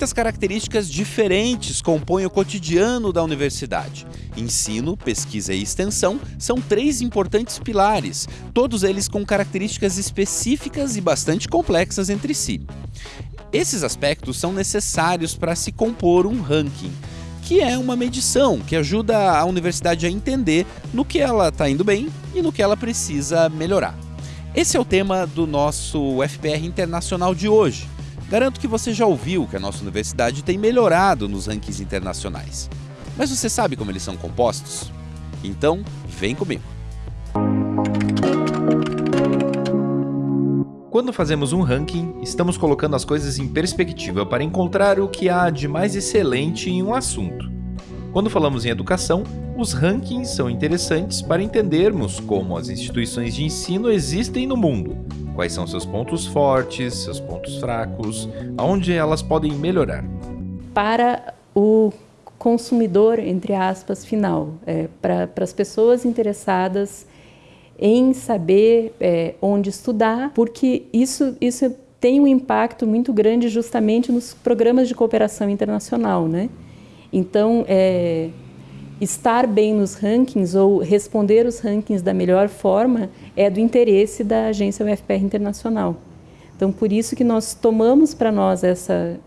Muitas características diferentes compõem o cotidiano da universidade. Ensino, pesquisa e extensão são três importantes pilares, todos eles com características específicas e bastante complexas entre si. Esses aspectos são necessários para se compor um ranking, que é uma medição que ajuda a universidade a entender no que ela está indo bem e no que ela precisa melhorar. Esse é o tema do nosso FPR Internacional de hoje. Garanto que você já ouviu que a nossa universidade tem melhorado nos rankings internacionais. Mas você sabe como eles são compostos? Então, vem comigo. Quando fazemos um ranking, estamos colocando as coisas em perspectiva para encontrar o que há de mais excelente em um assunto. Quando falamos em educação, os rankings são interessantes para entendermos como as instituições de ensino existem no mundo quais são seus pontos fortes, seus pontos fracos, aonde elas podem melhorar. Para o consumidor, entre aspas, final, é, para as pessoas interessadas em saber é, onde estudar, porque isso, isso tem um impacto muito grande justamente nos programas de cooperação internacional, né? Então, é, estar bem nos rankings ou responder os rankings da melhor forma é do interesse da agência UFPR Internacional. Então, por isso que nós tomamos para nós essa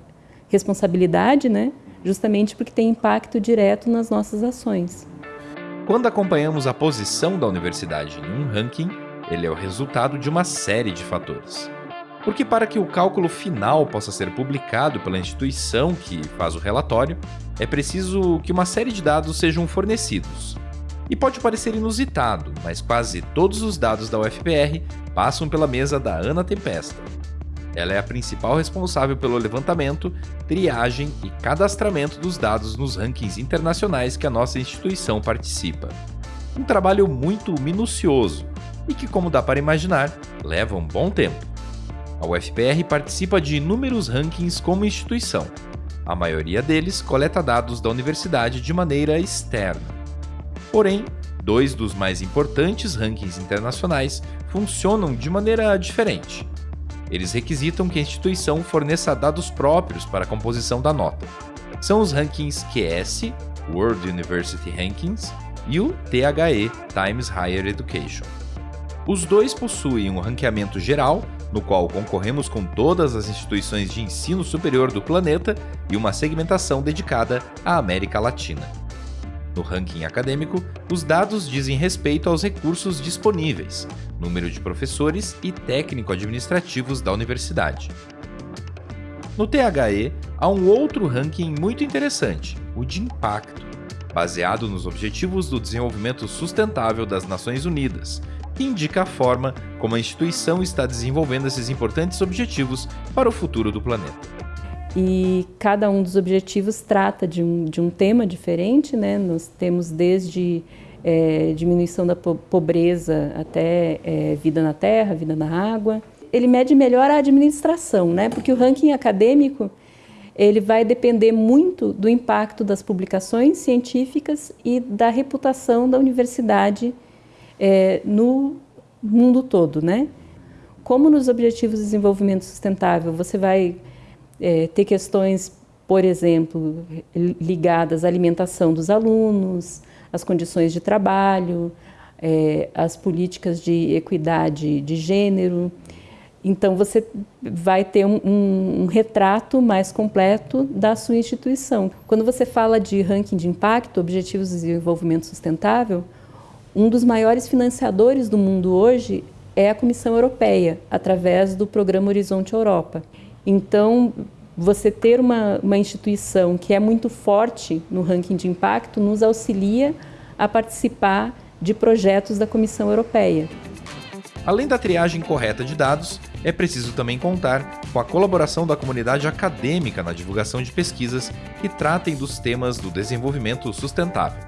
responsabilidade, né? justamente porque tem impacto direto nas nossas ações. Quando acompanhamos a posição da universidade em um ranking, ele é o resultado de uma série de fatores. Porque para que o cálculo final possa ser publicado pela instituição que faz o relatório, é preciso que uma série de dados sejam fornecidos. E pode parecer inusitado, mas quase todos os dados da UFPR passam pela mesa da Ana Tempesta. Ela é a principal responsável pelo levantamento, triagem e cadastramento dos dados nos rankings internacionais que a nossa instituição participa. Um trabalho muito minucioso e que, como dá para imaginar, leva um bom tempo. A UFPR participa de inúmeros rankings como instituição. A maioria deles coleta dados da universidade de maneira externa. Porém, dois dos mais importantes rankings internacionais funcionam de maneira diferente. Eles requisitam que a instituição forneça dados próprios para a composição da nota. São os rankings QS, World University Rankings, e o THE, Times Higher Education. Os dois possuem um ranqueamento geral no qual concorremos com todas as instituições de ensino superior do planeta e uma segmentação dedicada à América Latina. No ranking acadêmico, os dados dizem respeito aos recursos disponíveis, número de professores e técnico-administrativos da universidade. No THE, há um outro ranking muito interessante, o de impacto, baseado nos Objetivos do Desenvolvimento Sustentável das Nações Unidas, que indica a forma como a instituição está desenvolvendo esses importantes objetivos para o futuro do planeta. E cada um dos objetivos trata de um, de um tema diferente, né? Nós temos desde é, diminuição da pobreza até é, vida na terra, vida na água. Ele mede melhor a administração, né? Porque o ranking acadêmico ele vai depender muito do impacto das publicações científicas e da reputação da universidade é, no mundo todo, né? Como nos Objetivos de Desenvolvimento Sustentável, você vai é, ter questões, por exemplo, ligadas à alimentação dos alunos, às condições de trabalho, é, às políticas de equidade de gênero. Então, você vai ter um, um, um, retrato mais completo da sua instituição. Quando você fala de ranking de impacto, Objetivos de Desenvolvimento Sustentável, um dos maiores financiadores do mundo hoje é a Comissão Europeia, através do programa Horizonte Europa. Então, você ter uma, uma instituição que é muito forte no ranking de impacto nos auxilia a participar de projetos da Comissão Europeia. Além da triagem correta de dados, é preciso também contar com a colaboração da comunidade acadêmica na divulgação de pesquisas que tratem dos temas do desenvolvimento sustentável.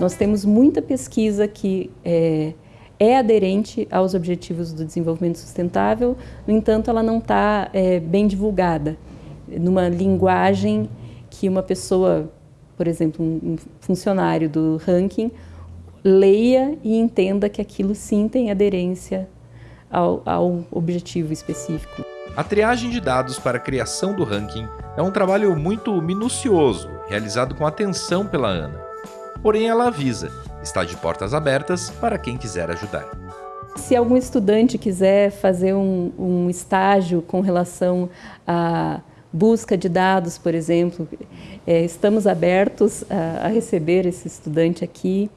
Nós temos muita pesquisa que é, é aderente aos objetivos do desenvolvimento sustentável, no entanto, ela não está é, bem divulgada, numa linguagem que uma pessoa, por exemplo, um funcionário do ranking, leia e entenda que aquilo sim tem aderência ao, ao objetivo específico. A triagem de dados para a criação do ranking é um trabalho muito minucioso, realizado com atenção pela Ana. Porém, ela avisa, está de portas abertas para quem quiser ajudar. Se algum estudante quiser fazer um, um estágio com relação a busca de dados, por exemplo, é, estamos abertos a, a, receber esse estudante aqui.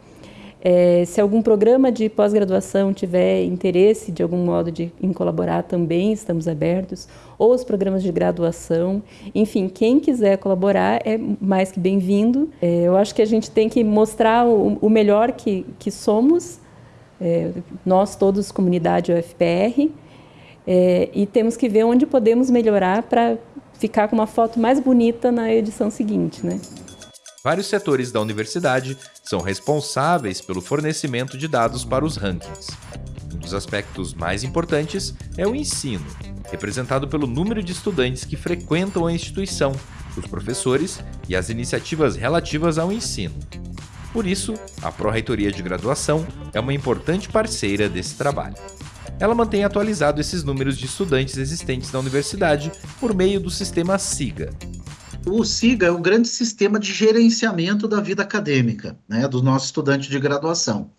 É, se algum programa de pós-graduação tiver interesse de algum modo de, em colaborar, também estamos abertos, ou os programas de graduação. Enfim, quem quiser colaborar é mais que bem-vindo. É, eu acho que a gente tem que mostrar o, o melhor que, que somos, é, nós todos, comunidade UFPR, é, e temos que ver onde podemos melhorar para ficar com uma foto mais bonita na edição seguinte, né? Vários setores da universidade são responsáveis pelo fornecimento de dados para os rankings. Um dos aspectos mais importantes é o ensino, representado pelo número de estudantes que frequentam a instituição, os professores e as iniciativas relativas ao ensino. Por isso, a Pró-Reitoria de Graduação é uma importante parceira desse trabalho ela mantém atualizado esses números de estudantes existentes na universidade por meio do sistema SIGA. O SIGA é o grande sistema de gerenciamento da vida acadêmica, né, do nosso estudante de graduação.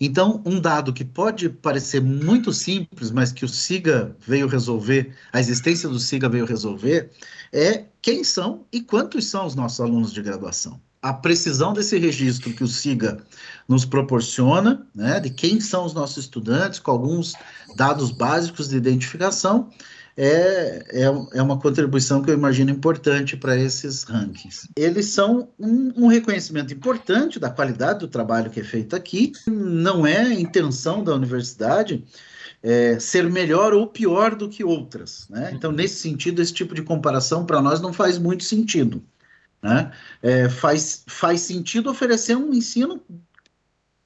Então, um dado que pode parecer muito simples, mas que o SIGA veio resolver, a existência do SIGA veio resolver, é quem são e quantos são os nossos alunos de graduação a precisão desse registro que o SIGA nos proporciona, né, de quem são os nossos estudantes, com alguns dados básicos de identificação, é, é, é uma contribuição que eu imagino importante para esses rankings. Eles são um, um, reconhecimento importante da qualidade do trabalho que é feito aqui. Não é intenção da universidade é, ser melhor ou pior do que outras. Né? Então, nesse sentido, esse tipo de comparação para nós não faz muito sentido. Né? É, faz, faz sentido oferecer um ensino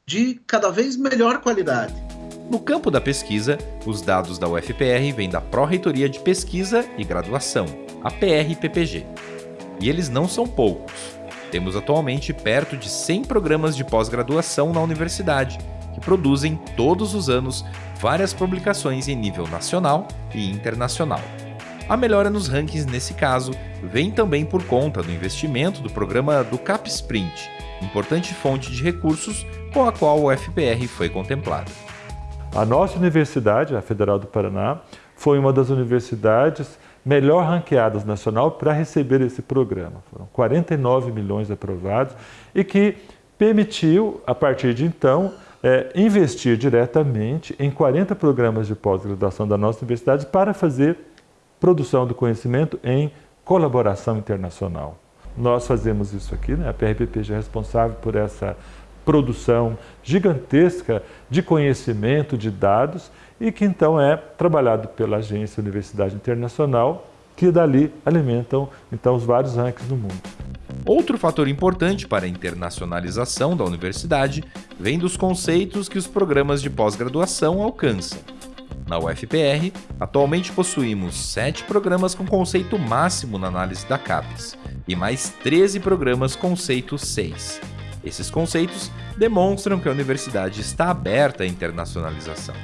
de cada vez melhor qualidade. No campo da pesquisa, os dados da UFPR vêm da Pró-Reitoria de Pesquisa e Graduação, a PRPPG. E eles não são poucos. Temos atualmente perto de 100 programas de pós-graduação na universidade, que produzem todos os anos várias publicações em nível nacional e internacional. A melhora nos rankings nesse caso vem também por conta do investimento do programa do CapSprint, importante fonte de recursos com a qual o FPR foi contemplada. A nossa universidade, a Federal do Paraná, foi uma das universidades melhor ranqueadas nacional para receber esse programa. Foram 49 milhões aprovados e que permitiu, a partir de então, é, investir diretamente em 40 programas de pós-graduação da nossa universidade para fazer produção do conhecimento em colaboração internacional. Nós fazemos isso aqui, né? a PRPPG é responsável por essa produção gigantesca de conhecimento, de dados, e que então é trabalhado pela Agência Universidade Internacional, que dali alimentam então os vários rankings no mundo. Outro fator importante para a internacionalização da universidade vem dos conceitos que os programas de pós-graduação alcançam. Na UFPR, atualmente possuímos 7 programas com conceito máximo na análise da CAPES e mais 13 programas conceito 6. Esses conceitos demonstram que a universidade está aberta à internacionalização.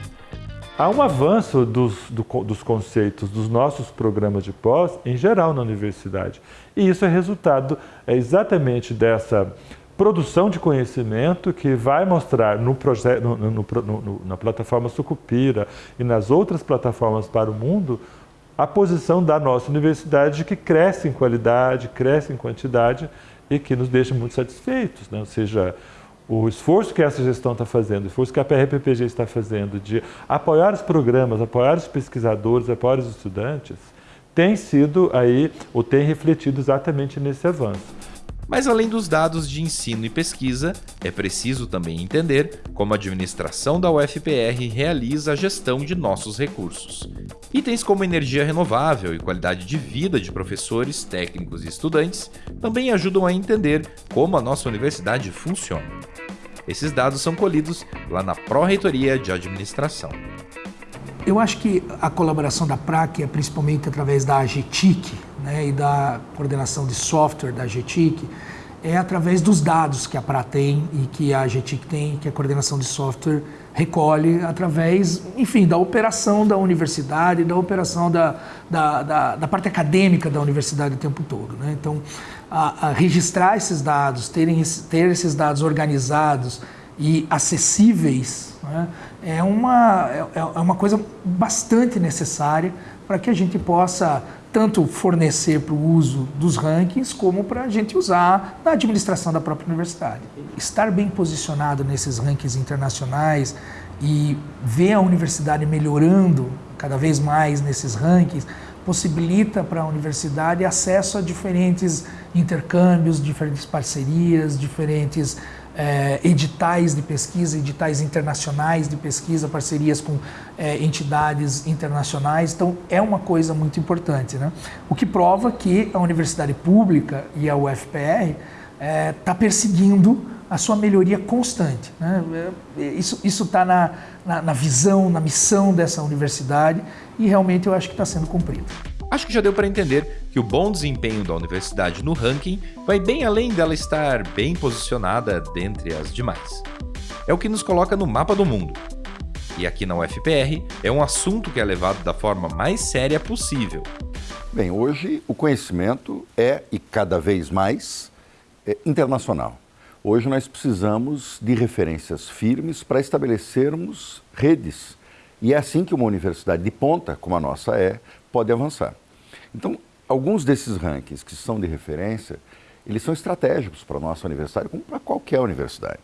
Há um avanço dos, do, dos conceitos dos nossos programas de pós em geral na universidade. E isso é resultado é exatamente dessa produção de conhecimento que vai mostrar no projeto, no, no, no, na plataforma Sucupira e nas outras plataformas para o mundo a posição da nossa universidade que cresce em qualidade, cresce em quantidade e que nos deixa muito satisfeitos. Né? Ou seja, o esforço que essa gestão está fazendo, o esforço que a PRPPG está fazendo de apoiar os programas, apoiar os pesquisadores, apoiar os estudantes, tem sido aí, ou tem refletido exatamente nesse avanço. Mas além dos dados de ensino e pesquisa, é preciso também entender como a administração da UFPR realiza a gestão de nossos recursos. Itens como energia renovável e qualidade de vida de professores, técnicos e estudantes também ajudam a entender como a nossa universidade funciona. Esses dados são colhidos lá na Pró-Reitoria de Administração. Eu acho que a colaboração da PRAC, principalmente através da AGTIC né, e da coordenação de software da AGTIC, é através dos dados que a PRA tem e que a GTIC tem, que a coordenação de software recolhe através, enfim, da operação da universidade, da operação da, da, da, da parte acadêmica da universidade o tempo todo. Né? Então, a, a registrar esses dados, terem, ter esses dados organizados e acessíveis né? é, uma, é, é uma coisa bastante necessária para que a gente possa tanto fornecer para o uso dos rankings, como para a gente usar na administração da própria universidade. Estar bem posicionado nesses rankings internacionais e ver a universidade melhorando cada vez mais nesses rankings possibilita para a universidade acesso a diferentes intercâmbios, diferentes parcerias, diferentes é, editais de pesquisa, editais internacionais de pesquisa, parcerias com é, entidades internacionais. Então, é uma coisa muito importante. Né? O que prova que a universidade pública e a UFPR está é, tá perseguindo a sua melhoria constante. Né? É, isso está na, na, na visão, na missão dessa universidade e realmente eu acho que está sendo cumprido. Acho que já deu para entender que o bom desempenho da universidade no ranking vai bem além dela estar bem posicionada dentre as demais. É o que nos coloca no mapa do mundo. E aqui na UFPR é um assunto que é levado da forma mais séria possível. Bem, hoje o conhecimento é, e cada vez mais, é internacional. Hoje nós precisamos de referências firmes para estabelecermos redes. E é assim que uma universidade de ponta, como a nossa é, pode avançar. Então, alguns desses rankings que são de referência, eles são estratégicos para a nossa universidade, como para qualquer universidade.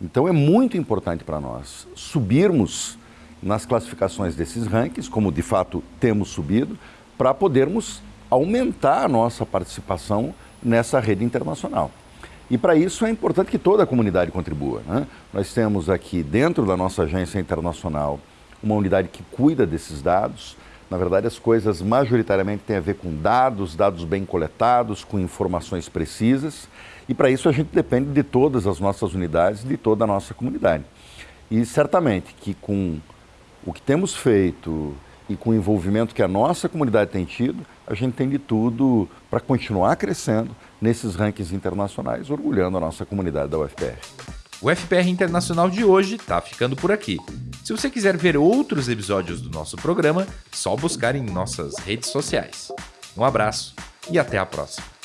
Então, é muito importante para nós subirmos nas classificações desses rankings, como de fato temos subido, para podermos aumentar a nossa participação nessa rede internacional. E para isso é importante que toda a comunidade contribua. Né? Nós temos aqui, dentro da nossa agência internacional, uma unidade que cuida desses dados, na verdade, as coisas majoritariamente têm a ver com dados, dados bem coletados, com informações precisas, e para isso a gente depende de todas as nossas unidades, de toda a nossa comunidade. E certamente que com o que temos feito e com o envolvimento que a nossa comunidade tem tido, a gente tem de tudo para continuar crescendo nesses rankings internacionais, orgulhando a nossa comunidade da UFPR. O FPR Internacional de hoje está ficando por aqui. Se você quiser ver outros episódios do nosso programa, só buscar em nossas redes sociais. Um abraço e até a próxima.